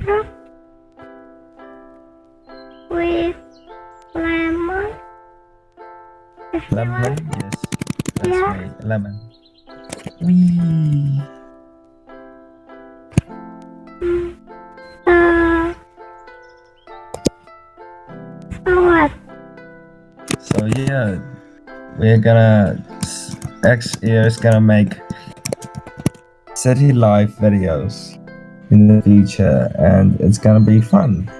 water with lemon. If lemon, yes. That's yeah. right, lemon. Wee. Mm. Uh, so yeah, we're gonna X year is gonna make city life videos in the future, and it's gonna be fun.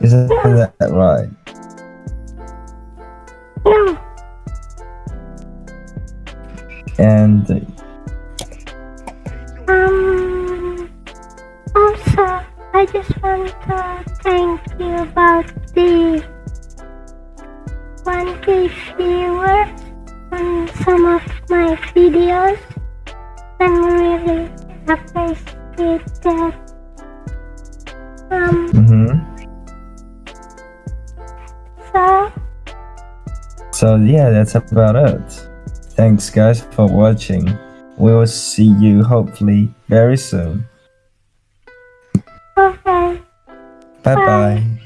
Isn't that right? And Um. Also, I just want to thank you about the 1k viewers on some of my videos. I'm really did that. Um. Mm-hmm. So. So yeah, that's about it. Thanks guys for watching. We will see you hopefully very soon. Okay. Bye bye. bye.